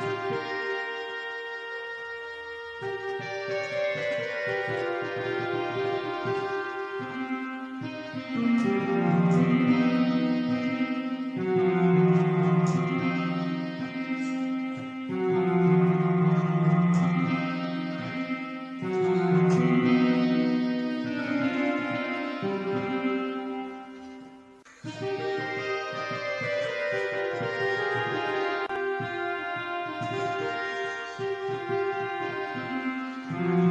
Música Mm-hmm.